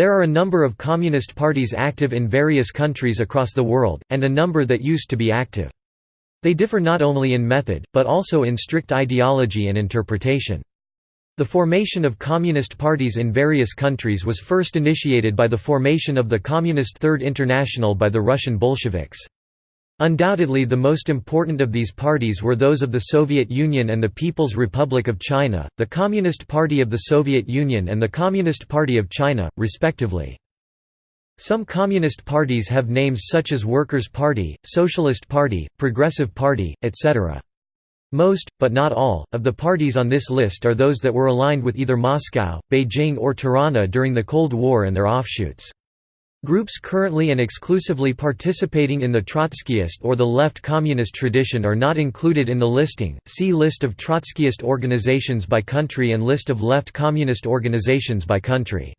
There are a number of communist parties active in various countries across the world, and a number that used to be active. They differ not only in method, but also in strict ideology and interpretation. The formation of communist parties in various countries was first initiated by the formation of the Communist Third International by the Russian Bolsheviks. Undoubtedly the most important of these parties were those of the Soviet Union and the People's Republic of China, the Communist Party of the Soviet Union and the Communist Party of China, respectively. Some communist parties have names such as Workers' Party, Socialist Party, Progressive Party, etc. Most, but not all, of the parties on this list are those that were aligned with either Moscow, Beijing or Tirana during the Cold War and their offshoots. Groups currently and exclusively participating in the Trotskyist or the left communist tradition are not included in the listing. See List of Trotskyist organizations by country and List of left communist organizations by country.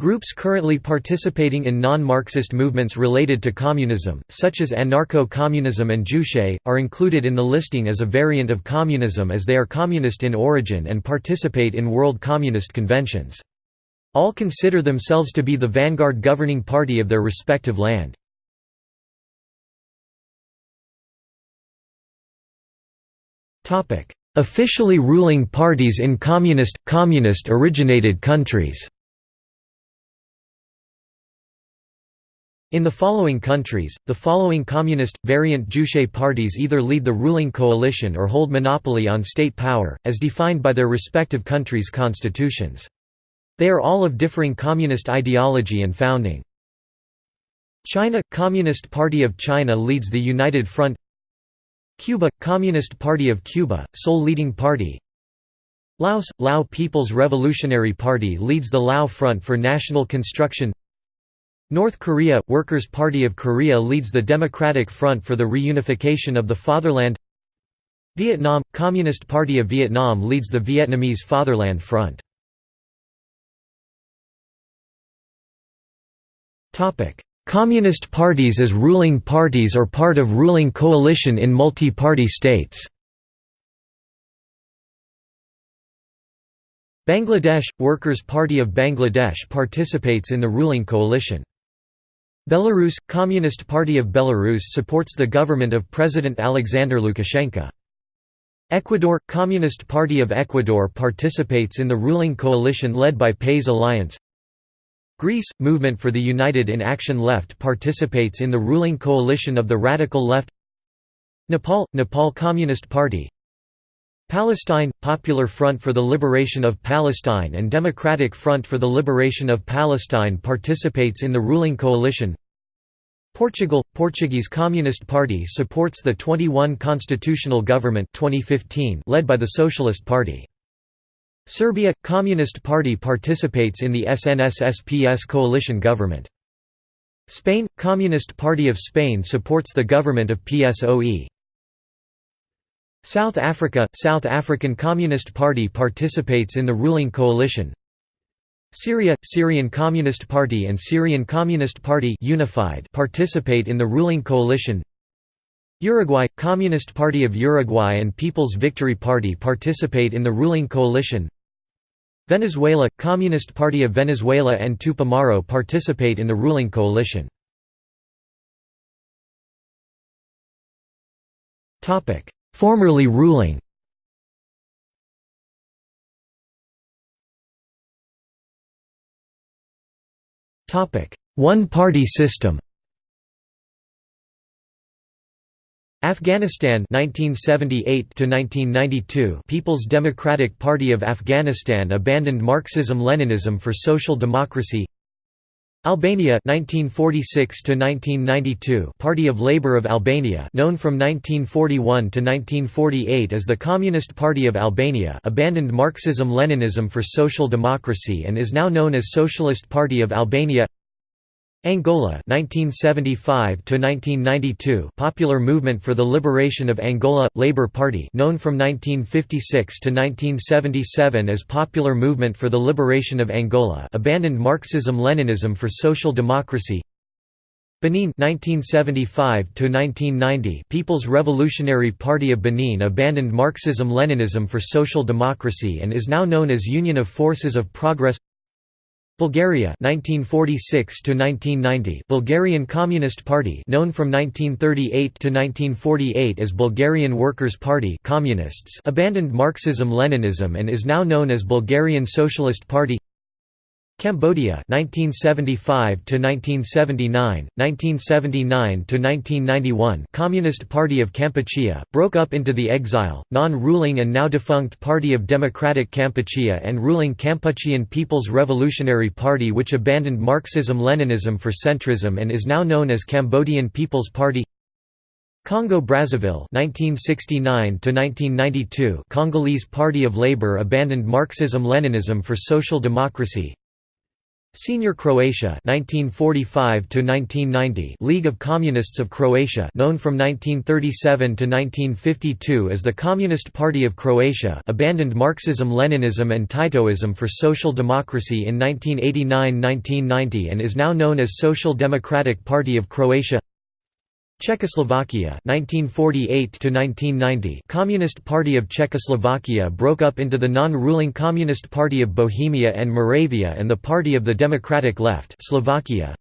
Groups currently participating in non-Marxist movements related to communism, such as anarcho-communism and Juche, are included in the listing as a variant of communism as they are communist in origin and participate in world communist conventions. All consider themselves to be the vanguard governing party of their respective land. Officially ruling parties in communist, communist-originated countries In the following countries, the following communist, variant Juche parties either lead the ruling coalition or hold monopoly on state power, as defined by their respective countries' constitutions. They are all of differing communist ideology and founding. China – Communist Party of China leads the United Front. Cuba – Communist Party of Cuba, sole leading party. Laos – Lao People's Revolutionary Party leads the Lao Front for National Construction. North Korea – Workers' Party of Korea leads the Democratic Front for the Reunification of the Fatherland. Vietnam – Communist Party of Vietnam leads the Vietnamese Fatherland Front Communist parties as ruling parties or part of ruling coalition in multi-party states Bangladesh – Workers' Party of Bangladesh participates in the ruling coalition. Belarus – Communist Party of Belarus supports the government of President Alexander Lukashenko. Ecuador – Communist Party of Ecuador participates in the ruling coalition led by PAIS Alliance Greece – Movement for the United in Action Left participates in the ruling coalition of the Radical Left Nepal – Nepal Communist Party Palestine – Popular Front for the Liberation of Palestine and Democratic Front for the Liberation of Palestine participates in the ruling coalition. Portugal – Portuguese Communist Party supports the 21 constitutional government 2015 led by the Socialist Party Serbia – Communist Party participates in the SNS-SPS coalition government. Spain – Communist Party of Spain supports the government of PSOE. South Africa – South African Communist Party participates in the ruling coalition. Syria – Syrian Communist Party and Syrian Communist Party unified participate in the ruling coalition Uruguay – Communist Party of Uruguay and People's Victory Party participate in the ruling coalition. Venezuela – Communist Party of Venezuela and Tupamaro participate in the ruling coalition. Formerly ruling One-party system Afghanistan 1978 to 1992 People's Democratic Party of Afghanistan abandoned Marxism-Leninism for social democracy. Albania 1946 to 1992 Party of Labour of Albania known from 1941 to 1948 as the Communist Party of Albania abandoned Marxism-Leninism for social democracy and is now known as Socialist Party of Albania Angola 1975 to 1992 Popular Movement for the Liberation of Angola Labour Party known from 1956 to 1977 as Popular Movement for the Liberation of Angola abandoned Marxism-Leninism for social democracy. Benin 1975 to 1990 People's Revolutionary Party of Benin abandoned Marxism-Leninism for social democracy and is now known as Union of Forces of Progress Bulgaria 1946 to 1990 Bulgarian Communist Party known from 1938 to 1948 as Bulgarian Workers' Party Communists abandoned Marxism-Leninism and is now known as Bulgarian Socialist Party Cambodia 1975 to 1979 1979 to 1991 Communist Party of Kampuchea broke up into the exile non-ruling and now defunct Party of Democratic Kampuchea and ruling Kampuchean People's Revolutionary Party which abandoned Marxism-Leninism for centrism and is now known as Cambodian People's Party. Congo-Brazzaville 1969 to 1992 Congolese Party of Labor abandoned Marxism-Leninism for social democracy Senior Croatia 1945 to 1990 League of Communists of Croatia known from 1937 to 1952 as the Communist Party of Croatia abandoned Marxism-Leninism and Titoism for social democracy in 1989–1990 and is now known as Social Democratic Party of Croatia Czechoslovakia 1948 -1990 Communist Party of Czechoslovakia broke up into the non-ruling Communist Party of Bohemia and Moravia and the Party of the Democratic Left Slovakia.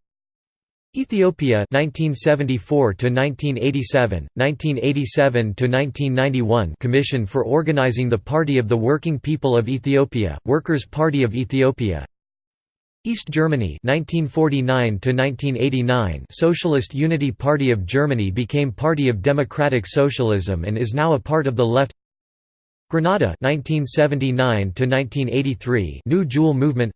Ethiopia 1974 to 1987 1987 to 1991 Commission for Organizing the Party of the Working People of Ethiopia Workers' Party of Ethiopia East Germany (1949–1989). Socialist Unity Party of Germany became Party of Democratic Socialism and is now a part of the left Grenada (1979–1983). New Jewel Movement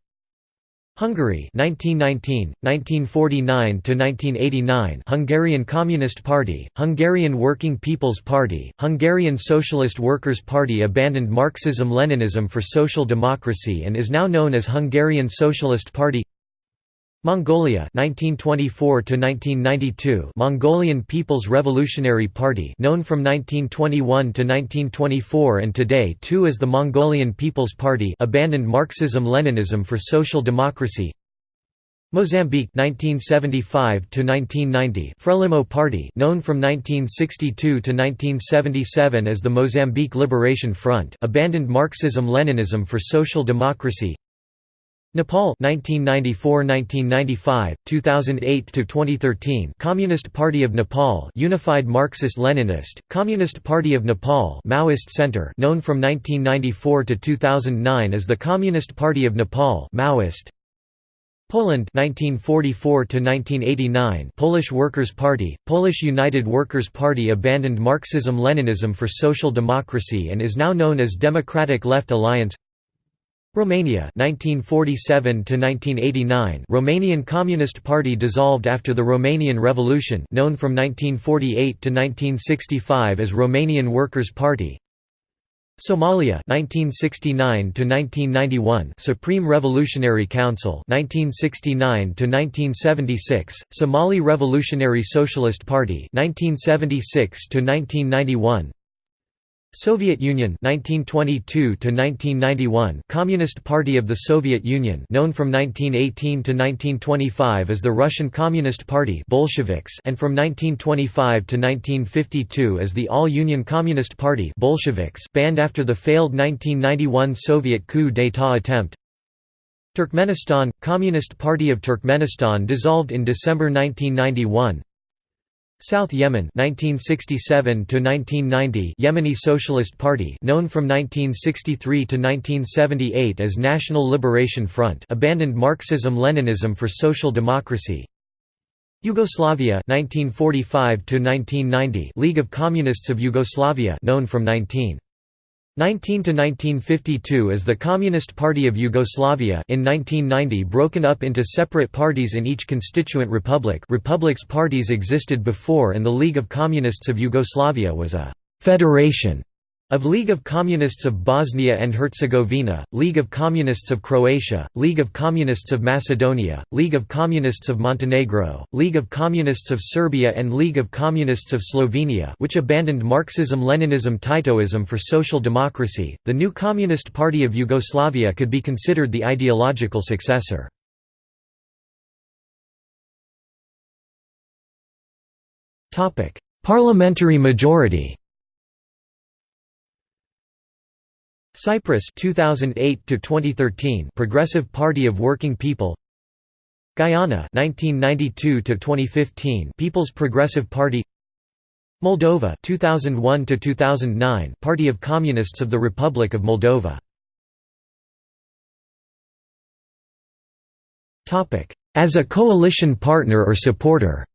Hungary 1919 1949 to 1989 Hungarian Communist Party Hungarian Working People's Party Hungarian Socialist Workers Party abandoned Marxism-Leninism for social democracy and is now known as Hungarian Socialist Party Mongolia 1924 to 1992 Mongolian People's Revolutionary Party known from 1921 to 1924 and today too as the Mongolian People's Party abandoned Marxism-Leninism for social democracy. Mozambique 1975 to 1990 Frelimo Party known from 1962 to 1977 as the Mozambique Liberation Front abandoned Marxism-Leninism for social democracy Nepal 1994–1995, 2008–2013 Communist Party of Nepal Unified Marxist-Leninist, Communist Party of Nepal Maoist Center known from 1994 to 2009 as the Communist Party of Nepal Maoist. Poland 1944 1989 Polish Workers' Party Polish United Workers' Party abandoned Marxism-Leninism for social democracy and is now known as Democratic Left Alliance Romania 1947 1989 Romanian Communist Party dissolved after the Romanian Revolution known from 1948 to 1965 as Romanian Workers' Party. Somalia 1969 to 1991 Supreme Revolutionary Council 1969 to 1976 Somali Revolutionary Socialist Party 1976 to 1991 Soviet Union 1922 to 1991 Communist Party of the Soviet Union known from 1918 to 1925 as the Russian Communist Party Bolsheviks and from 1925 to 1952 as the All-Union Communist Party Bolsheviks banned after the failed 1991 Soviet coup d'état attempt. Turkmenistan – Communist Party of Turkmenistan dissolved in December 1991 South Yemen 1967 to 1990 Yemeni Socialist Party known from 1963 to 1978 as National Liberation Front abandoned Marxism-Leninism for social democracy. Yugoslavia 1945 to 1990 League of Communists of Yugoslavia known from 19 19 to 1952 as the Communist Party of Yugoslavia in 1990 broken up into separate parties in each constituent republic. Republics parties existed before and the League of Communists of Yugoslavia was a «federation» of League of Communists of Bosnia and Herzegovina, League of Communists of Croatia, League of Communists of Macedonia, League of Communists of Montenegro, League of Communists of Serbia and League of Communists of Slovenia which abandoned Marxism-Leninism Titoism for social democracy. The new Communist Party of Yugoslavia could be considered the ideological successor. Parliamentary majority Cyprus 2008 to 2013 Progressive Party of Working People. Guyana 1992 to 2015 People's Progressive Party. Moldova 2001 to 2009 Party of Communists of the Republic of Moldova. Topic. As a coalition partner or supporter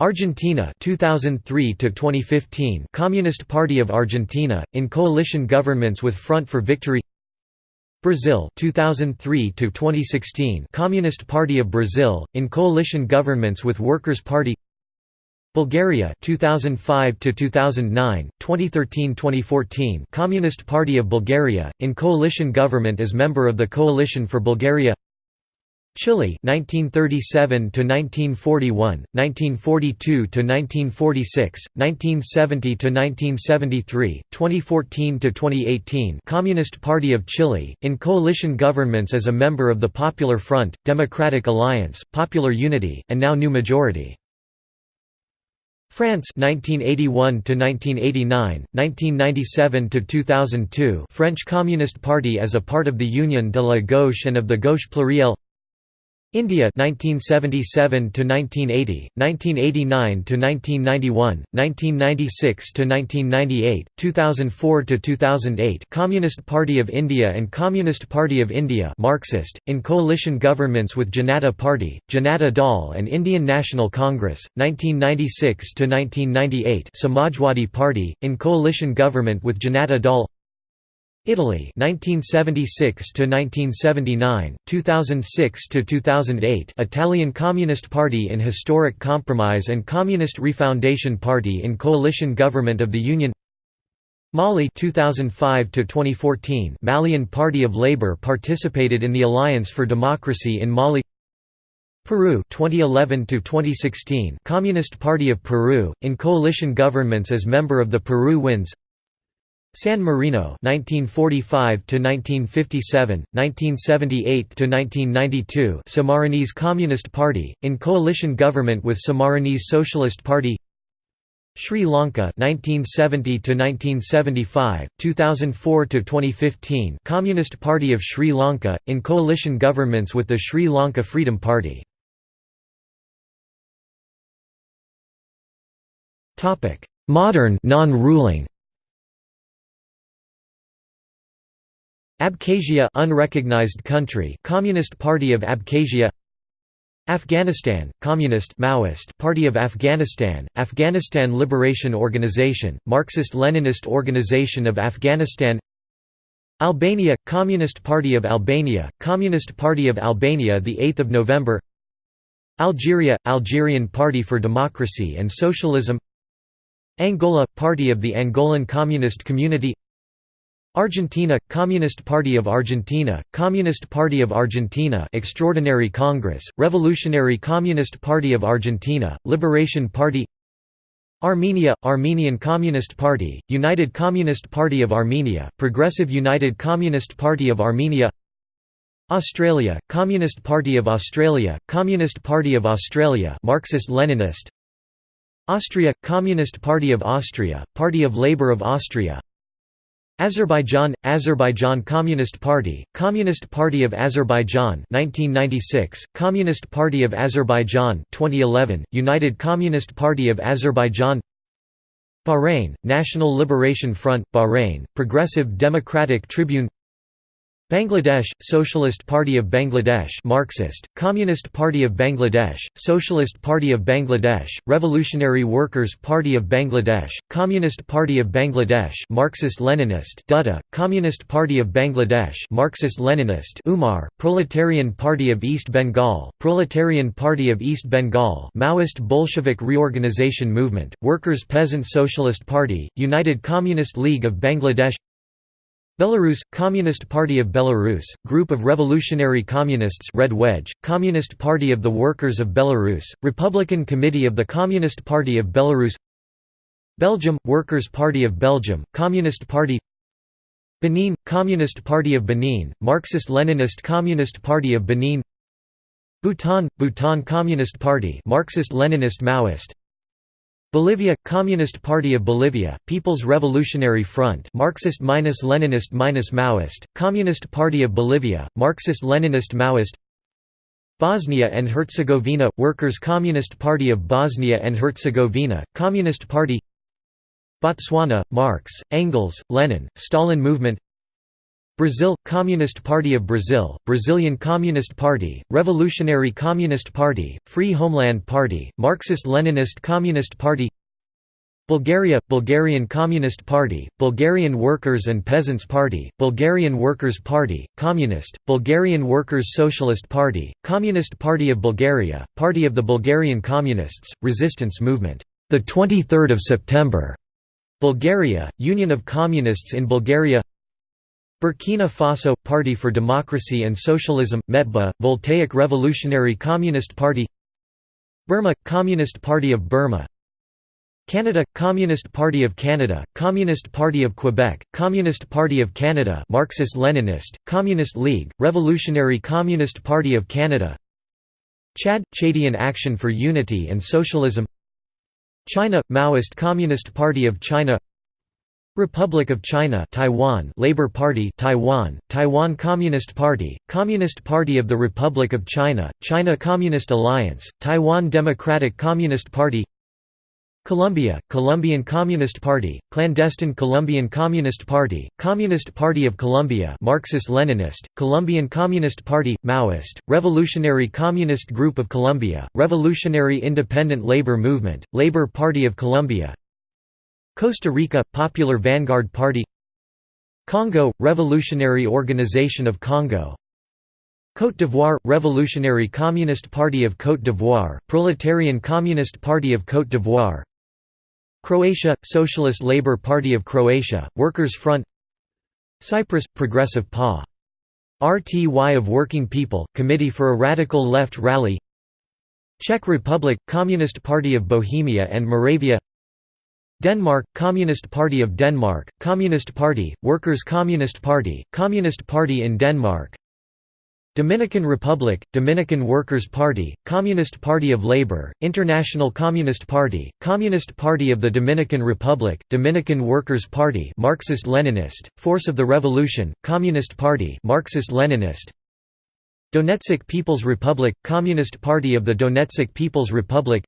Argentina 2003 to 2015 Communist Party of Argentina in coalition governments with Front for Victory. Brazil 2003 to 2016 Communist Party of Brazil in coalition governments with Workers Party. Bulgaria 2005 to 2009 2013-2014 Communist Party of Bulgaria in coalition government as member of the Coalition for Bulgaria Chile 1937 to 1941 1942 to 1946 1970 to 1973 2014 to 2018 Communist Party of Chile in coalition governments as a member of the Popular Front Democratic Alliance Popular Unity and now New Majority. France 1981 to 1989 1997 to 2002 French Communist Party as a part of the Union de la Gauche and of the Gauche Plurielle India 1977 to 1980, 1989 to 1991, 1996 to 1998, 2004 to 2008. Communist Party of India and Communist Party of India Marxist in coalition governments with Janata Party, Janata Dal and Indian National Congress 1996 to 1998. Samajwadi Party in coalition government with Janata Dal Italy 1976 to 1979 2006 to 2008 Italian Communist Party in historic compromise and Communist Refoundation Party in coalition government of the Union Mali 2005 to 2014 Malian Party of Labor participated in the Alliance for Democracy in Mali Peru 2011 to 2016 Communist Party of Peru in coalition governments as member of the Peru Wins San Marino 1945 to 1957 1978 to 1992 Sammarinese Communist Party in coalition government with Sammarinese Socialist Party. Sri Lanka 1970 to 1975 2004 to 2015 Communist Party of Sri Lanka in coalition governments with the Sri Lanka Freedom Party. Topic Modern non-ruling Abkhazia unrecognized country Communist Party of Abkhazia. Afghanistan Communist Maoist Party of Afghanistan Afghanistan Liberation Organization Marxist-Leninist Organization of Afghanistan. Albania Communist Party of Albania Communist Party of Albania the 8th of November. Algeria Algerian Party for Democracy and Socialism. Angola Party of the Angolan Communist Community Argentina – Communist Party of Argentina, Communist Party of Argentina Extraordinary Congress, Revolutionary Communist Party of Argentina, Liberation Party Armenia – Armenian Communist Party, United Communist Party of Armenia, Progressive United Communist Party of Armenia Australia – Communist Party of Australia, Communist Party of Australia Marxist-Leninist Austria – Communist Party of Austria, Party of Labour of Austria Azerbaijan – Azerbaijan Communist Party, Communist Party of Azerbaijan 1996, Communist Party of Azerbaijan 2011, United Communist Party of Azerbaijan Bahrain, National Liberation Front, Bahrain, Progressive Democratic Tribune Bangladesh – Socialist Party of Bangladesh Marxist, Communist Party of Bangladesh, Socialist Party of Bangladesh, Revolutionary Workers' Party of Bangladesh, Communist Party of Bangladesh Marxist-Leninist Dutta, Communist Party of Bangladesh Marxist-Leninist Umar, Proletarian Party of East Bengal, Proletarian Party of East Bengal Maoist Bolshevik Reorganization Movement, Workers' Peasant Socialist Party, United Communist League of Bangladesh Belarus – Communist Party of Belarus, Group of Revolutionary Communists Red Wedge, Communist Party of the Workers of Belarus, Republican Committee of the Communist Party of Belarus Belgium – Workers' Party of Belgium, Communist Party Benin – Communist Party of Benin, Marxist-Leninist Communist Party of Benin Bhutan – Bhutan Communist Party Marxist-Leninist Maoist Bolivia Communist Party of Bolivia People's Revolutionary Front Marxist-Leninist-Maoist Communist Party of Bolivia Marxist-Leninist-Maoist Bosnia and Herzegovina Workers' Communist Party of Bosnia and Herzegovina Communist Party Botswana Marx Engels Lenin Stalin Movement Brazil – Communist Party of Brazil, Brazilian Communist Party, Revolutionary Communist Party, Free Homeland Party, Marxist-Leninist Communist Party Bulgaria – Bulgarian Communist Party, Bulgarian Workers' and Peasants' Party, Bulgarian Workers' Party, Communist, Bulgarian Workers' Socialist Party, Communist Party of Bulgaria, Party of the Bulgarian Communists, Resistance Movement, 23 September, Bulgaria, Union of Communists in Bulgaria Burkina Faso – Party for Democracy and Socialism, METBA, Voltaic Revolutionary Communist Party Burma – Communist Party of Burma Canada – Communist Party of Canada, Communist Party of Quebec, Communist Party of Canada Marxist-Leninist, Communist League, Revolutionary Communist Party of Canada Chad – Chadian Action for Unity and Socialism China – Maoist Communist Party of China Republic of China Taiwan Labor Party Taiwan Taiwan Communist Party Communist Party of the Republic of China China Communist Alliance Taiwan Democratic Communist Party Colombia Colombian Communist Party Clandestine Colombian Communist Party Communist Party of Colombia Marxist-Leninist Colombian Communist Party Maoist Revolutionary Communist Group of Colombia Revolutionary Independent Labor Movement Labor Party of Colombia Costa Rica – Popular Vanguard Party. Congo – Revolutionary Organization of Congo. Côte d'Ivoire – Revolutionary Communist Party of Côte d'Ivoire, Proletarian Communist Party of Côte d'Ivoire. Croatia – Socialist Labour Party of Croatia, Workers' Front. Cyprus – Progressive PA. RTY of Working People, Committee for a Radical Left Rally. Czech Republic – Communist Party of Bohemia and Moravia Denmark – Communist Party of Denmark, Communist Party, Workers' Communist Party, Communist Party in Denmark. Dominican Republic, Dominican Workers' Party, Communist Party of Labor, International Communist Party, Communist Party of the Dominican Republic, Dominican Workers' Party Marxist-Leninist, Force of the Revolution, Communist Party Marxist-Leninist. Donetsk People's Republic, Communist Party of the Donetsk People's Republic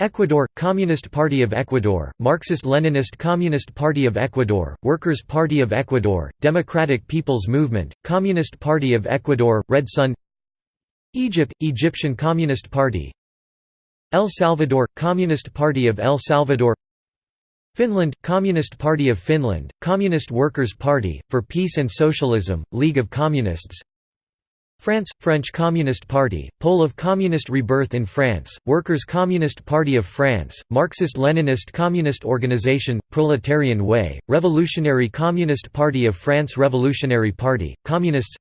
Ecuador – Communist Party of Ecuador, Marxist-Leninist Communist Party of Ecuador, Workers' Party of Ecuador, Democratic People's Movement, Communist Party of Ecuador, Red Sun Egypt – Egyptian Communist Party El Salvador – Communist Party of El Salvador Finland – Communist Party of Finland, Communist Workers' Party, for Peace and Socialism, League of Communists France – French Communist Party, Pole of Communist Rebirth in France, Workers' Communist Party of France, Marxist-Leninist Communist Organization, Proletarian Way, Revolutionary Communist Party of France Revolutionary Party, Communists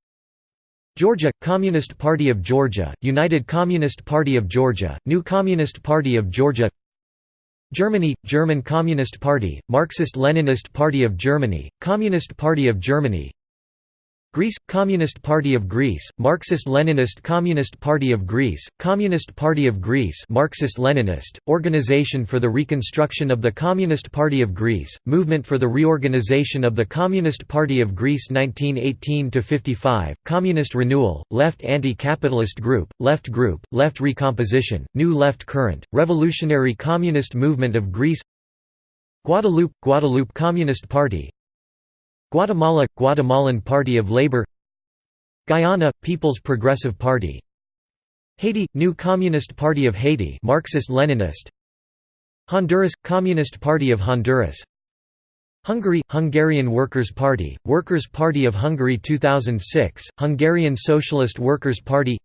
Georgia – Communist Party of Georgia, United Communist Party of Georgia, New Communist Party of Georgia Germany – German Communist Party, Marxist-Leninist Party of Germany, Communist Party of Germany Greece – Communist Party of Greece, Marxist-Leninist Communist Party of Greece, Communist Party of Greece Marxist-Leninist, Organization for the Reconstruction of the Communist Party of Greece, Movement for the Reorganization of the Communist Party of Greece 1918–55, Communist Renewal, Left Anti-Capitalist Group, Left Group, Left Recomposition, New Left Current, Revolutionary Communist Movement of Greece Guadeloupe – Guadeloupe Communist Party, Guatemala – Guatemalan Party of Labor Guyana – People's Progressive Party Haiti – New Communist Party of Haiti Marxist-Leninist Honduras – Communist Party of Honduras Hungary – Hungarian Workers' Party, Workers' Party of Hungary 2006, Hungarian Socialist Workers' Party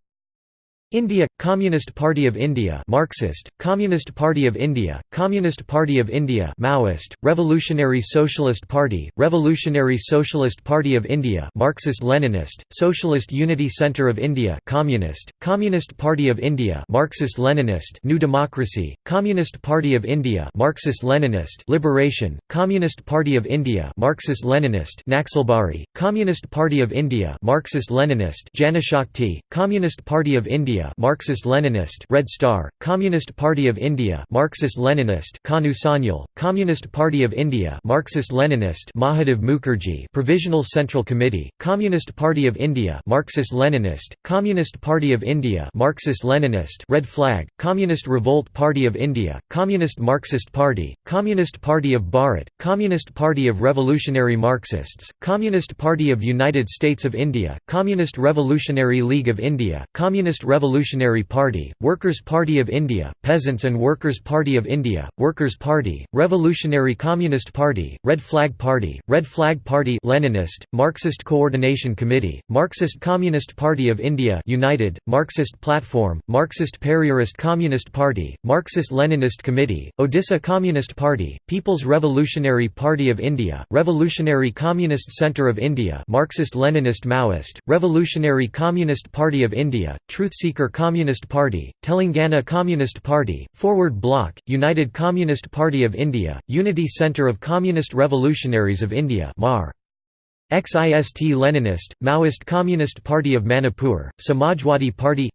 India – Communist Party of India Marxist, Communist Party of India, Communist Party of India Maoist, Revolutionary Socialist Party, Revolutionary Socialist Party of India Marxist-Leninist, Socialist Unity Centre of India Communist, Communist Party of India Marxist-Leninist New Democracy, Communist Party of India Marxist-Leninist Liberation, Communist Party of India Marxist-Leninist Naxalbari, Communist Party of India Marxist-Leninist Janashakti, Communist Party of India India Marxist-Leninist Red Star, Communist Party of India Marxist-Leninist Kanu Sanyal, Communist Party of India Marxist-Leninist Mahadev Mukherjee Provisional Central Committee, Communist Party of India Marxist-Leninist, Communist Party of India Marxist-Leninist Red Flag, Communist Revolt Party of India, Communist Marxist Party, Communist Party of Bharat, Communist Party of Revolutionary Marxists, Communist Party of United States of India, Communist Revolutionary League of India, Communist Revolutionary Party, Workers' Party of India, Peasants and Workers' Party of India, Workers' Party, Revolutionary Communist Party, Red Flag Party, Red Flag Party Leninist, Marxist Coordination Committee, Marxist Communist Party of India United, Marxist Platform, Marxist Periyarist Communist Party, Marxist-Leninist Committee, Odisha Communist Party, People's Revolutionary Party of India, Revolutionary Communist Centre of India Marxist-Leninist Maoist, Revolutionary Communist Party of India, Truthseeker Communist Party, Telangana Communist Party, Forward Bloc, United Communist Party of India, Unity Centre of Communist Revolutionaries of India MAR. XIST Leninist, Maoist Communist Party of Manipur, Samajwadi Party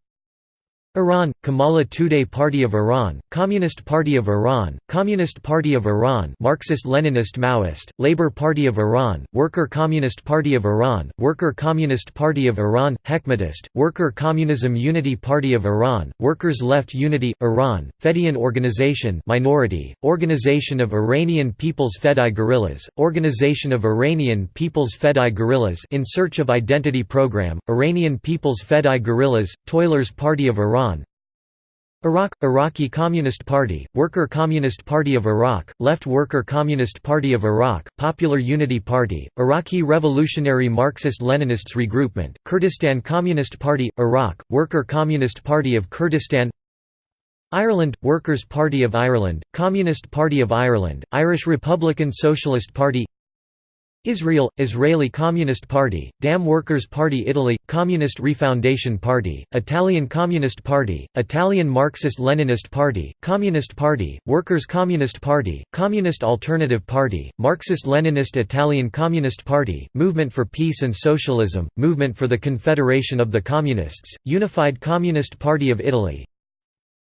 Iran, Komala Tudeh Party of Iran, Communist Party of Iran, Communist Party of Iran Marxist-Leninist Maoist, Labour Party of Iran, Worker Communist Party of Iran, Worker Communist Party of Iran, Hekmatist, Worker Communism Unity Party of Iran, Workers' Left Unity, Iran, Fedayeen Organization Minority, Organization of Iranian People's Fedai Guerrillas, Organization of Iranian People's Fedai Guerrillas in Search of Identity Program, Iranian People's Fedai Guerrillas, Toilers Party of Iran. Iraq – Iraqi Communist Party, Worker Communist Party of Iraq, Left Worker Communist Party of Iraq, Popular Unity Party, Iraqi Revolutionary Marxist-Leninists Regroupment, Kurdistan Communist Party, Iraq, Worker Communist Party of Kurdistan Ireland – Workers' Party of Ireland, Communist Party of Ireland, Irish Republican Socialist Party Israel, Israeli Communist Party, Da'am Workers' Party Italy, Communist Refoundation Party, Italian Communist Party, Italian Marxist-Leninist Party, Communist Party, Workers' Communist Party, Communist Alternative Party, Marxist-Leninist Italian Communist Party, Movement for Peace and Socialism, Movement for the Confederation of the Communists, Unified Communist Party of Italy,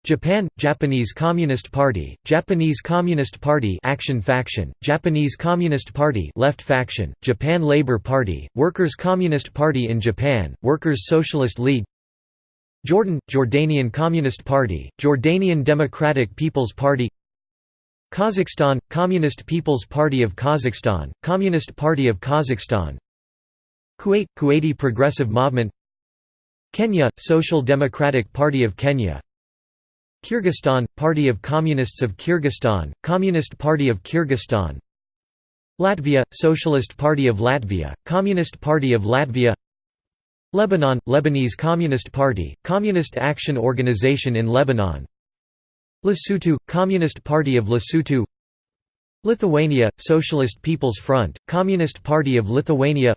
Japan – Japanese Communist Party, Japanese Communist Party Action Faction, Japanese Communist Party Left Faction, Japan Labour Party, Workers' Communist Party in Japan, Workers' Socialist League Jordan – Jordanian Communist Party, Jordanian Democratic People's Party Kazakhstan – Communist People's Party of Kazakhstan, Communist Party of Kazakhstan Kuwait – Kuwaiti Progressive Movement Kenya – Social Democratic Party of Kenya Kyrgyzstan – Party of Communists of Kyrgyzstan, Communist Party of Kyrgyzstan. Latvia – Socialist Party of Latvia, Communist Party of Latvia. Lebanon – Lebanese Communist Party, Communist Action Organization in Lebanon. Lesotho – Communist Party of Lesotho. Lithuania – Socialist People's Front, Communist Party of Lithuania.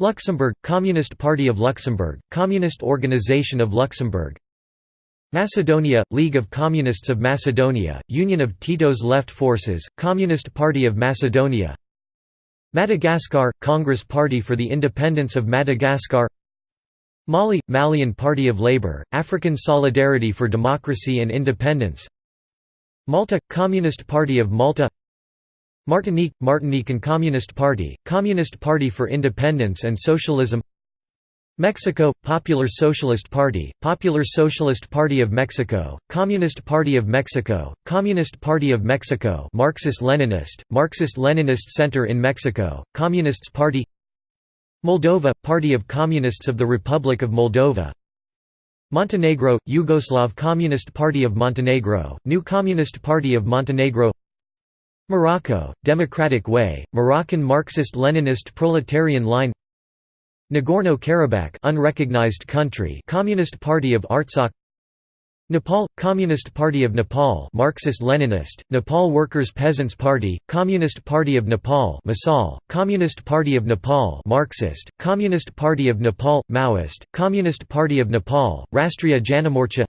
Luxembourg – Communist Party of Luxembourg, Communist Organization of Luxembourg Macedonia – League of Communists of Macedonia, Union of Tito's Left Forces, Communist Party of Macedonia Madagascar – Congress Party for the Independence of Madagascar Mali – Malian Party of Labour, African Solidarity for Democracy and Independence Malta – Communist Party of Malta Martinique – Martinican Communist Party, Communist Party for Independence and Socialism Mexico – Popular Socialist Party, Popular Socialist Party of Mexico, Communist Party of Mexico, Communist Party of Mexico Marxist-Leninist, Marxist-Leninist Center in Mexico, Communists Party Moldova – Party of Communists of the Republic of Moldova Montenegro – Yugoslav Communist Party of Montenegro, New Communist Party of Montenegro Morocco – Democratic Way, Moroccan Marxist-Leninist Proletarian Line Nagorno-Karabakh unrecognized country Communist Party of Artsakh. Nepal – Communist Party of Nepal Marxist-Leninist, Nepal Workers' Peasants' Party, Communist Party of Nepal Masal, Communist Party of Nepal Marxist, Communist Party of Nepal, Maoist, Communist Party of Nepal, Rastriya Janamorcha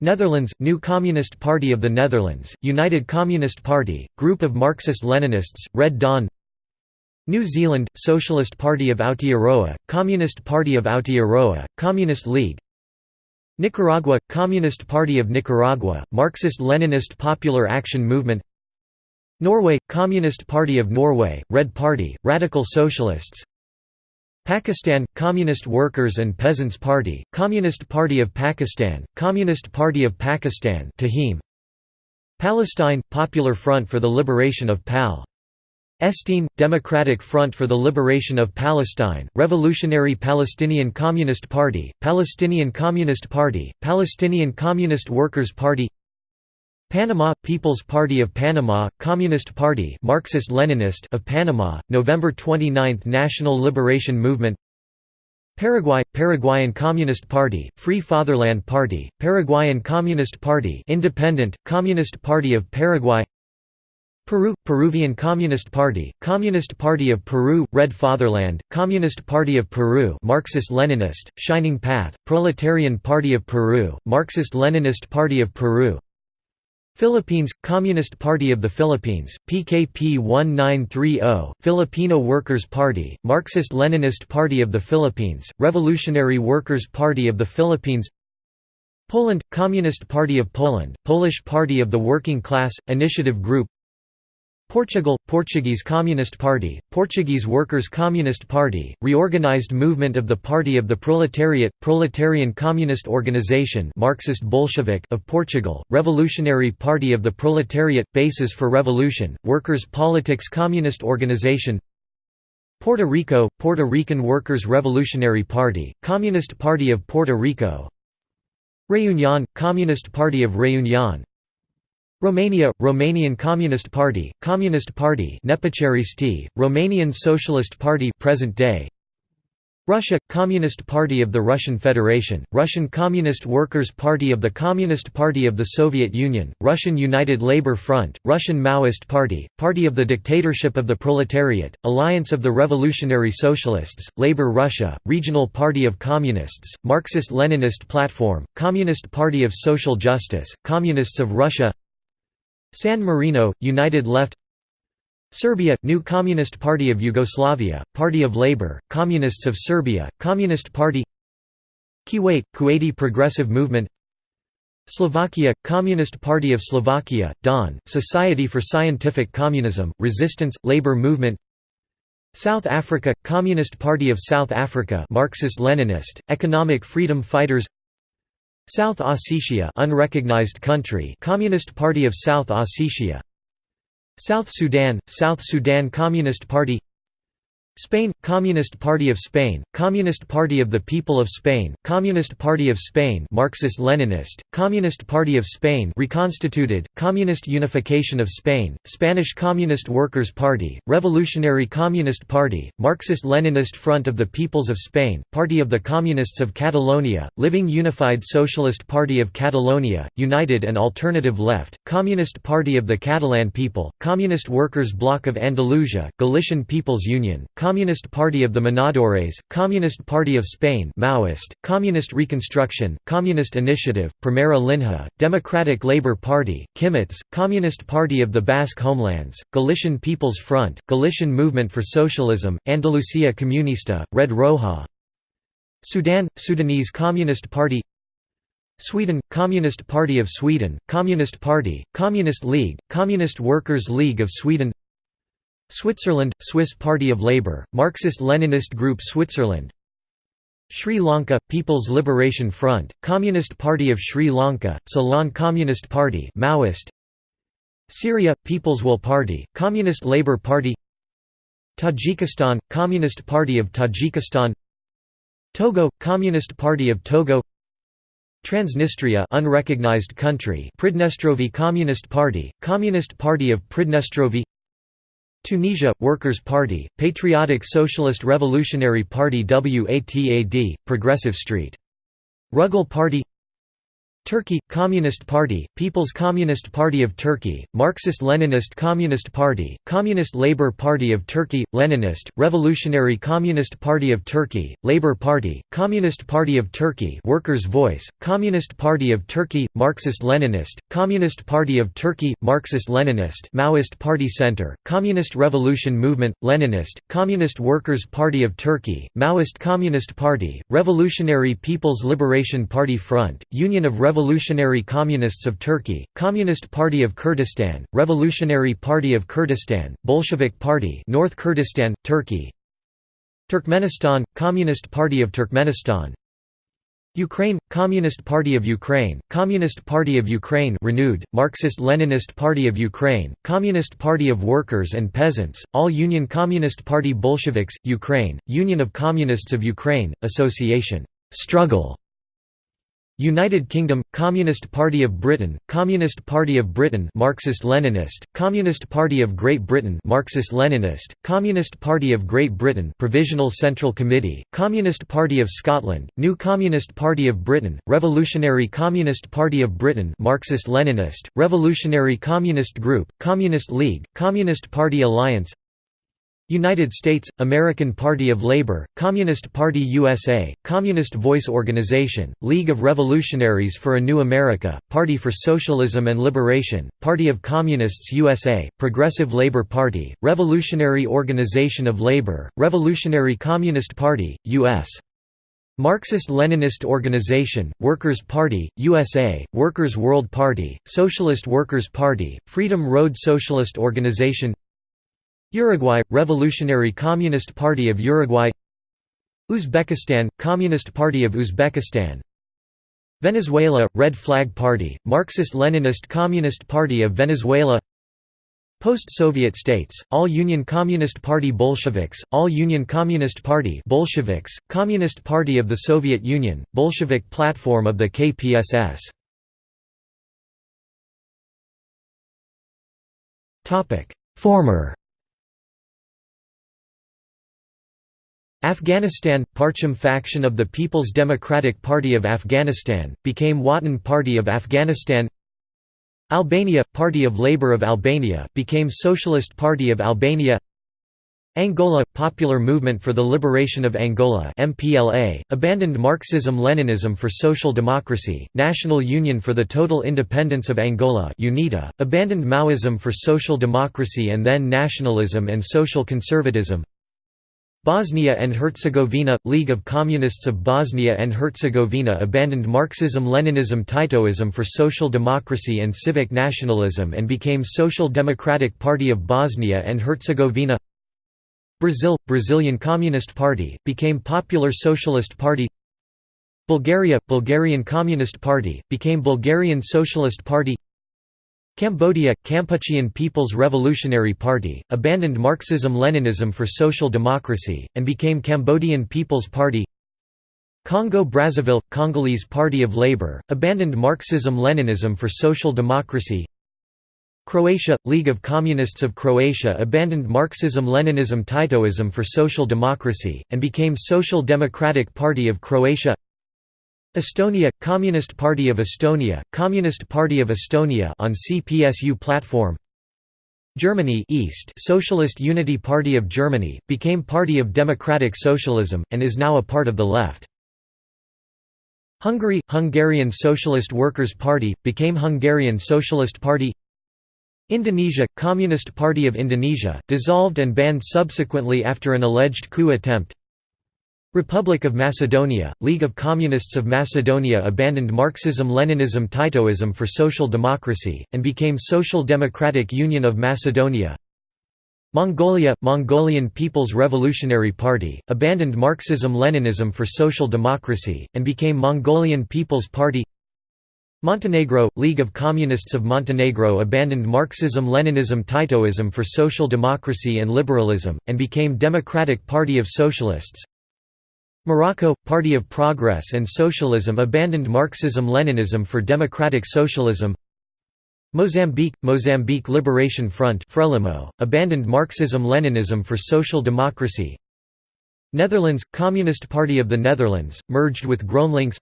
Netherlands – New Communist Party of the Netherlands, United Communist Party, Group of Marxist-Leninists, Red Dawn New Zealand – Socialist Party of Aotearoa, Communist Party of Aotearoa, Communist League. Nicaragua – Communist Party of Nicaragua, Marxist-Leninist Popular Action Movement. Norway – Communist Party of Norway, Red Party, Radical Socialists. Pakistan – Communist Workers and Peasants Party, Communist Party of Pakistan, Communist Party of Pakistan Palestine – Popular Front for the Liberation of PAL Estine, Democratic Front for the Liberation of Palestine, Revolutionary Palestinian Communist Party, Palestinian Communist Party, Palestinian Communist Workers' Party Panama – People's Party of Panama, Communist Party Marxist-Leninist of Panama, November 29 National Liberation Movement Paraguay – Paraguayan Communist Party, Free Fatherland Party, Paraguayan Communist Party Independent, Communist Party of Paraguay Peru – Peruvian Communist Party, Communist Party of Peru, Red Fatherland, Communist Party of Peru Marxist-Leninist, Shining Path, Proletarian Party of Peru, Marxist-Leninist Party of Peru. Philippines – Communist Party of the Philippines, PKP 1930, Filipino Workers' Party, Marxist-Leninist Party of the Philippines, Revolutionary Workers' Party of the Philippines. Poland – Communist Party of Poland, Polish Party of the Working Class, Initiative Group Portugal – Portuguese Communist Party, Portuguese Workers' Communist Party, reorganized movement of the Party of the Proletariat, Proletarian Communist Organization Marxist Bolshevik of Portugal, Revolutionary Party of the Proletariat, Basis for Revolution, Workers' Politics Communist Organization Puerto Rico – Puerto Rican Workers' Revolutionary Party, Communist Party of Puerto Rico Reunion – Communist Party of Reunion Romania – Romanian Communist Party, Communist Party Romanian Socialist Party present day. Russia – Communist Party of the Russian Federation, Russian Communist Workers' Party of the Communist Party of the Soviet Union, Russian United Labour Front, Russian Maoist Party, Party of the Dictatorship of the Proletariat, Alliance of the Revolutionary Socialists, Labour Russia, Regional Party of Communists, Marxist-Leninist Platform, Communist Party of Social Justice, Communists of Russia San Marino, United Left Serbia – New Communist Party of Yugoslavia, Party of Labour, Communists of Serbia, Communist Party Kuwait – Kuwaiti Progressive Movement Slovakia – Communist Party of Slovakia, DON, Society for Scientific Communism, Resistance, Labour Movement South Africa – Communist Party of South Africa Marxist-Leninist, Economic Freedom Fighters South Ossetia unrecognized country Communist Party of South Ossetia. South Sudan South Sudan Communist Party Spain – Communist Party of Spain, Communist Party of the People of Spain, Communist Party of Spain Marxist-Leninist, Communist Party of Spain reconstituted, Communist Unification of Spain, Spanish Communist Workers' Party, Revolutionary Communist Party, Marxist-Leninist Front of the Peoples of Spain, Party of the Communists of Catalonia, Living Unified Socialist Party of Catalonia, United and Alternative Left, Communist Party of the Catalan People, Communist Workers' Bloc of Andalusia, Galician People's Union, Communist Party of the Monadores, Communist Party of Spain Maoist, Communist Reconstruction, Communist Initiative, Primera Linha, Democratic Labour Party, Kimetz, Communist Party of the Basque Homelands, Galician People's Front, Galician Movement for Socialism, Andalucía Comunista, Red Roja. Sudan – Sudanese Communist Party. Sweden – Communist Party of Sweden, Communist Party, Communist League, Communist Workers' League of Sweden Switzerland – Swiss Party of Labour, Marxist-Leninist Group Switzerland. Sri Lanka – People's Liberation Front, Communist Party of Sri Lanka, Ceylon Communist Party Maoist. Syria – People's Will Party, Communist Labour Party. Tajikistan – Communist Party of Tajikistan. Togo – Communist Party of Togo. Transnistria unrecognized country Pridnestrovy Communist Party, Communist Party of Pridnestrovy Tunisia – Workers' Party, Patriotic Socialist Revolutionary Party WATAD, Progressive Street. Rugal Party Turkey – Communist Party, People's Communist Party of Turkey, Marxist-Leninist Communist Party, Communist Labour Party of Turkey, Leninist, Revolutionary Communist Party of Turkey, Labour Party, Communist Party of Turkey Workers' Voice, Communist Party of Turkey, Marxist-Leninist, Communist Party of Turkey, Marxist-Leninist Maoist Party Center, Communist Revolution Movement, Leninist, Communist Workers' Party of Turkey, Maoist Communist Party, Revolutionary People's Liberation Party Front, Union of Revolutionary Communists of Turkey, Communist Party of Kurdistan, Revolutionary Party of Kurdistan, Bolshevik Party North Kurdistan, Turkey Turkmenistan, Communist Party of Turkmenistan Ukraine – Communist Party of Ukraine, Communist Party of Ukraine renewed, Marxist-Leninist Party of Ukraine, Communist Party of Workers and Peasants, All-Union Communist Party Bolsheviks, Ukraine, Union of Communists of Ukraine, Association Struggle United Kingdom – Communist Party of Britain, Communist Party of Britain Marxist-Leninist, Communist Party of Great Britain Marxist-Leninist, Communist Party of Great Britain Provisional Central Committee, Communist Party of Scotland, New Communist Party of Britain, Revolutionary Communist Party of Britain Marxist-Leninist, Revolutionary Communist Group, Communist League, Communist Party Alliance United States, American Party of Labor, Communist Party USA, Communist Voice Organization, League of Revolutionaries for a New America, Party for Socialism and Liberation, Party of Communists USA, Progressive Labor Party, Revolutionary Organization of Labor, Revolutionary Communist Party, U.S. Marxist-Leninist Organization, Workers' Party, USA, Workers' World Party, Socialist Workers' Party, Freedom Road Socialist Organization Uruguay – Revolutionary Communist Party of Uruguay Uzbekistan – Communist Party of Uzbekistan Venezuela – Red Flag Party, Marxist-Leninist Communist Party of Venezuela Post-Soviet states, All-Union Communist Party Bolsheviks, All-Union Communist Party Bolsheviks, Communist Party of the Soviet Union, Bolshevik Platform of the KPSS Former Afghanistan – Parcham faction of the People's Democratic Party of Afghanistan, became Watan Party of Afghanistan. Albania – Party of Labour of Albania, became Socialist Party of Albania. Angola – Popular Movement for the Liberation of Angola MPLA, abandoned Marxism-Leninism for social democracy, National Union for the Total Independence of Angola UNITA, abandoned Maoism for social democracy and then nationalism and social conservatism Bosnia and Herzegovina – League of Communists of Bosnia and Herzegovina abandoned Marxism-Leninism Titoism for social democracy and civic nationalism and became Social Democratic Party of Bosnia and Herzegovina. Brazil – Brazilian Communist Party, became Popular Socialist Party. Bulgaria – Bulgarian Communist Party, became Bulgarian Socialist Party Cambodia – Kampuchean People's Revolutionary Party, abandoned Marxism-Leninism for social democracy, and became Cambodian People's Party. Congo-Brazzaville – Congolese Party of Labour, abandoned Marxism-Leninism for social democracy. Croatia – League of Communists of Croatia abandoned Marxism-Leninism Titoism for social democracy, and became Social Democratic Party of Croatia Estonia – Communist Party of Estonia, Communist Party of Estonia on CPSU platform. Germany East Socialist Unity Party of Germany, became Party of Democratic Socialism, and is now a part of the left. Hungary – Hungarian Socialist Workers' Party, became Hungarian Socialist Party. Indonesia – Communist Party of Indonesia, dissolved and banned subsequently after an alleged coup attempt Republic of Macedonia, League of Communists of Macedonia abandoned Marxism-Leninism Titoism for social democracy, and became Social Democratic Union of Macedonia. Mongolia – Mongolian People's Revolutionary Party, abandoned Marxism-Leninism for social democracy, and became Mongolian People's Party. Montenegro – League of Communists of Montenegro abandoned Marxism-Leninism Titoism for social democracy and liberalism, and became Democratic Party of Socialists Morocco – Party of Progress and Socialism abandoned Marxism-Leninism for democratic socialism. Mozambique – Mozambique Liberation Front Frelimo, abandoned Marxism-Leninism for social democracy. Netherlands – Communist Party of the Netherlands, merged with GroenLinks.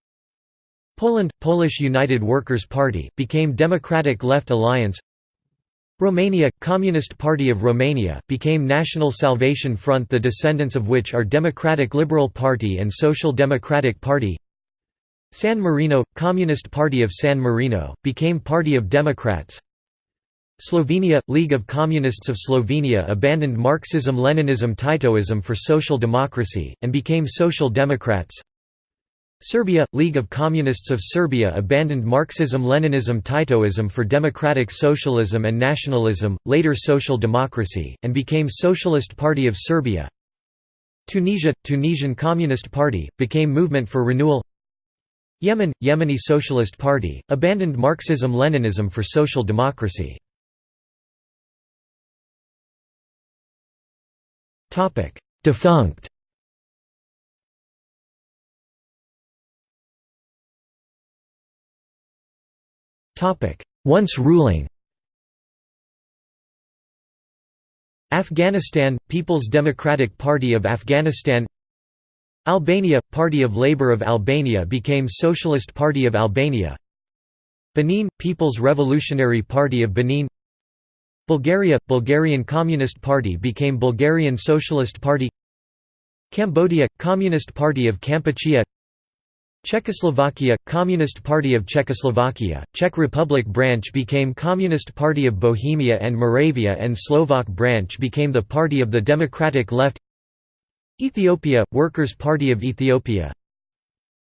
Poland – Polish United Workers' Party, became Democratic Left Alliance Romania – Communist Party of Romania, became National Salvation Front the descendants of which are Democratic Liberal Party and Social Democratic Party. San Marino – Communist Party of San Marino, became Party of Democrats. Slovenia – League of Communists of Slovenia abandoned Marxism-Leninism Titoism for social democracy, and became Social Democrats Serbia – League of Communists of Serbia abandoned Marxism-Leninism Titoism for democratic socialism and nationalism, later social democracy, and became Socialist Party of Serbia. Tunisia – Tunisian Communist Party, became Movement for Renewal. Yemen – Yemeni Socialist Party, abandoned Marxism-Leninism for social democracy. Defunct Once ruling. Afghanistan – People's Democratic Party of Afghanistan. Albania – Party of Labour of Albania became Socialist Party of Albania. Benin – People's Revolutionary Party of Benin. Bulgaria – Bulgarian Communist Party became Bulgarian Socialist Party. Cambodia – Communist Party of Kampuchea Czechoslovakia – Communist Party of Czechoslovakia, Czech Republic branch became Communist Party of Bohemia and Moravia and Slovak branch became the Party of the Democratic Left. Ethiopia – Workers' Party of Ethiopia.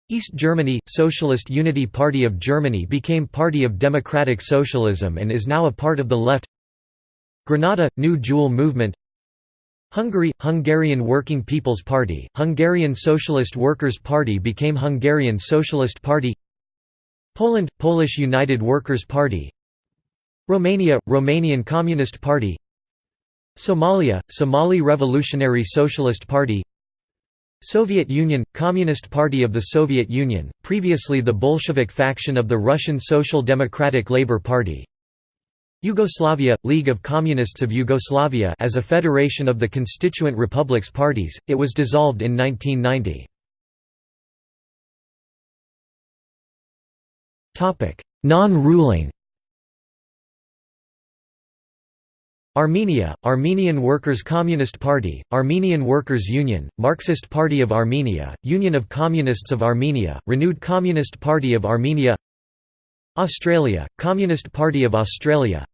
East Germany – Socialist Unity Party of Germany became Party of Democratic Socialism and is now a part of the Left. Grenada – New Jewel Movement Hungary – Hungarian Working People's Party, Hungarian Socialist Workers' Party became Hungarian Socialist Party. Poland – Polish United Workers' Party. Romania – Romanian Communist Party. Somalia – Somali Revolutionary Socialist Party. Soviet Union – Communist Party of the Soviet Union, previously the Bolshevik faction of the Russian Social Democratic Labour Party Yugoslavia – League of Communists of Yugoslavia as a federation of the constituent republics parties, it was dissolved in 1990. Non-ruling Armenia, Armenian Workers' Communist Party, Armenian Workers' Union, Marxist Party of Armenia, Union of Communists of Armenia, Renewed Communist Party of Armenia Australia, Communist Party of Australia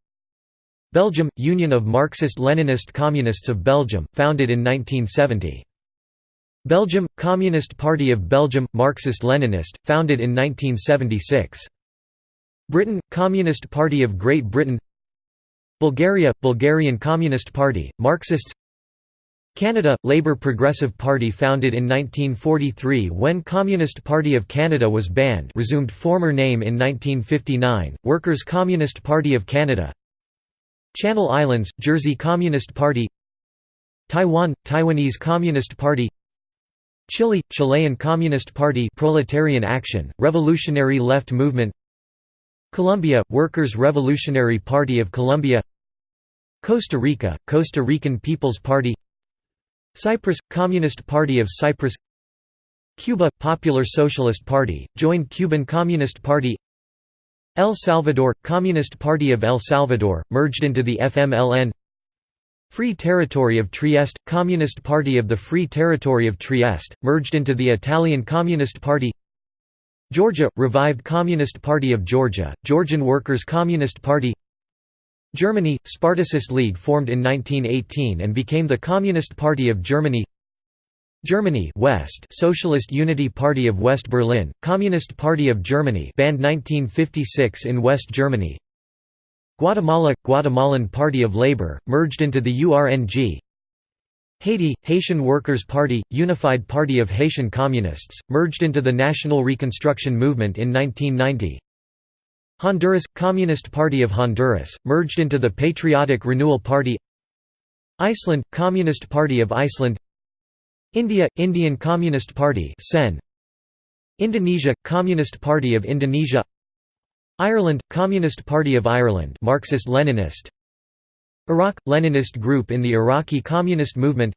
Belgium – Union of Marxist-Leninist Communists of Belgium, founded in 1970. Belgium – Communist Party of Belgium – Marxist-Leninist, founded in 1976. Britain – Communist Party of Great Britain Bulgaria – Bulgarian Communist Party, Marxists Canada – Labour Progressive Party founded in 1943 when Communist Party of Canada was banned resumed former name in 1959, Workers' Communist Party of Canada Channel Islands – Jersey Communist Party Taiwan – Taiwanese Communist Party Chile – Chilean Communist Party Proletarian Action, Revolutionary Left Movement Colombia – Workers' Revolutionary Party of Colombia Costa Rica – Costa Rican People's Party Cyprus – Communist Party of Cyprus Cuba – Popular Socialist Party, joined Cuban Communist Party El Salvador – Communist Party of El Salvador, merged into the FMLN Free Territory of Trieste – Communist Party of the Free Territory of Trieste, merged into the Italian Communist Party Georgia – Revived Communist Party of Georgia, Georgian Workers' Communist Party Germany – Spartacist League formed in 1918 and became the Communist Party of Germany. Germany West Socialist Unity Party of West Berlin, Communist Party of Germany banned 1956 in West Germany. Guatemala – Guatemalan Party of Labor, merged into the URNG Haiti – Haitian Workers' Party, Unified Party of Haitian Communists, merged into the National Reconstruction Movement in 1990 Honduras – Communist Party of Honduras, merged into the Patriotic Renewal Party Iceland – Communist Party of Iceland India – Indian Communist Party. Indonesia – Communist Party of Indonesia Ireland – Communist Party of Ireland Marxist-Leninist Iraq – Leninist group in the Iraqi Communist Movement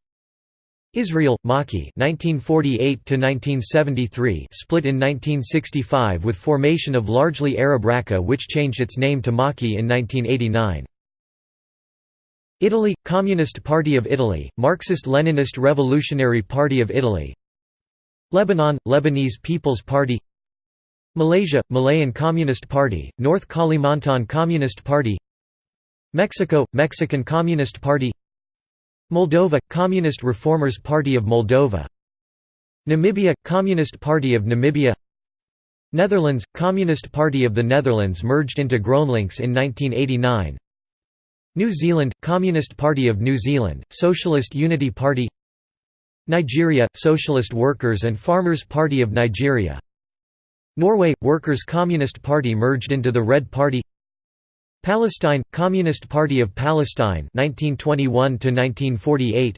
Israel, Maki (1948–1973), split in 1965 with formation of largely Arab Rakah which changed its name to Maki in 1989. Italy – Communist Party of Italy, Marxist-Leninist Revolutionary Party of Italy. Lebanon – Lebanese People's Party. Malaysia – Malayan Communist Party, North Kalimantan Communist Party. Mexico – Mexican Communist Party Moldova – Communist Reformers Party of Moldova. Namibia – Communist Party of Namibia. Netherlands – Communist Party of the Netherlands merged into GroenLinks in 1989 New Zealand – Communist Party of New Zealand, Socialist Unity Party. Nigeria – Socialist Workers and Farmers Party of Nigeria. Norway – Workers' Communist Party merged into the Red Party Palestine – Communist Party of Palestine 1921 1948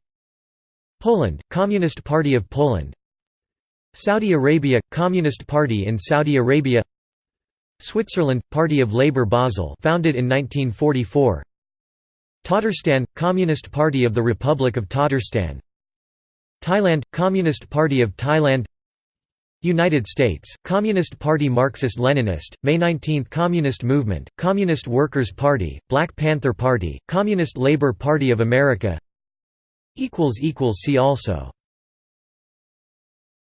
Poland – Communist Party of Poland. Saudi Arabia – Communist Party in Saudi Arabia. Switzerland – Party of Labour Basel founded in 1944 Tatarstan – Communist Party of the Republic of Tatarstan. Thailand – Communist Party of Thailand United States – Communist Party Marxist-Leninist, May 19 Communist Movement, Communist Workers' Party, Black Panther Party, Communist Labor Party of America. See also